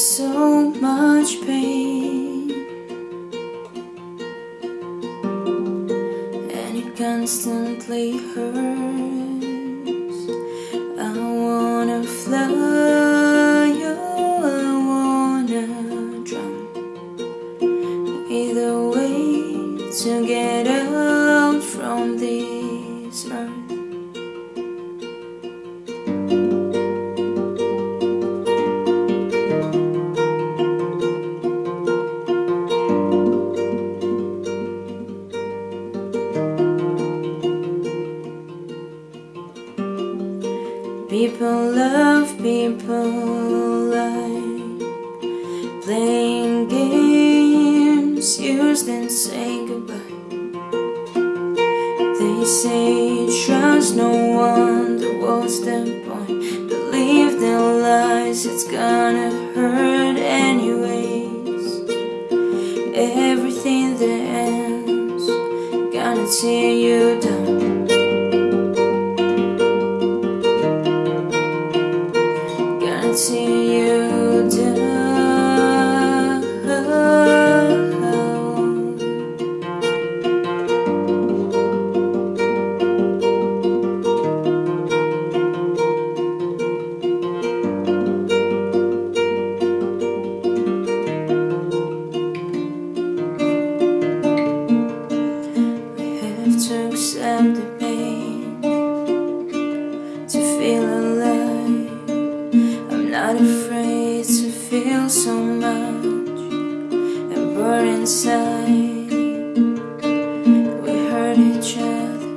so much pain. And it constantly hurts. I wanna fly oh, I wanna drown. Either way to get away People love people like playing games, used and say goodbye. They say trust no one, but what's the point? Believe their lies, it's gonna hurt anyways. Everything that ends, gonna tear you down. Feel alive. I'm not afraid to feel so much And burn inside We hurt each other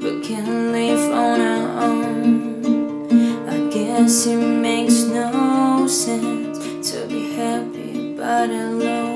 But can live on our own I guess it makes no sense To be happy but alone